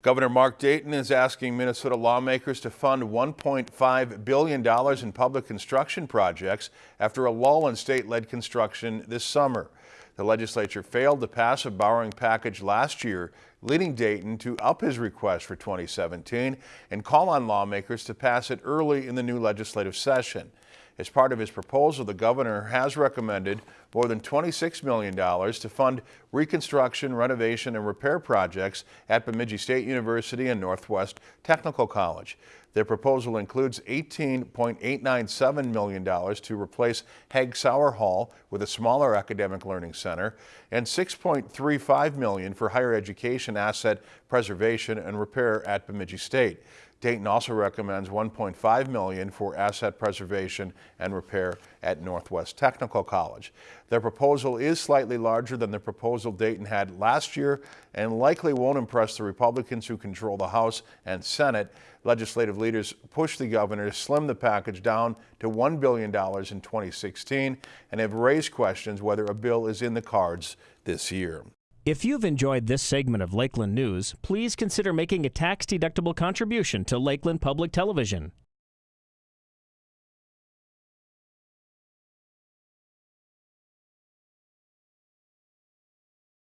Governor Mark Dayton is asking Minnesota lawmakers to fund $1.5 billion in public construction projects after a lull in state-led construction this summer. The legislature failed to pass a borrowing package last year, leading Dayton to up his request for 2017 and call on lawmakers to pass it early in the new legislative session. As part of his proposal, the governor has recommended more than $26 million to fund reconstruction, renovation, and repair projects at Bemidji State University and Northwest Technical College. Their proposal includes $18.897 million to replace Hagg Sauer Hall with a smaller academic learning center and $6.35 million for higher education asset preservation and repair at Bemidji State. Dayton also recommends 1.5 million for asset preservation and repair at Northwest Technical College. Their proposal is slightly larger than the proposal Dayton had last year and likely won't impress the Republicans who control the House and Senate. Legislative leaders pushed the governor to slim the package down to $1 billion in 2016 and have raised questions whether a bill is in the cards this year. If you've enjoyed this segment of Lakeland News, please consider making a tax-deductible contribution to Lakeland Public Television.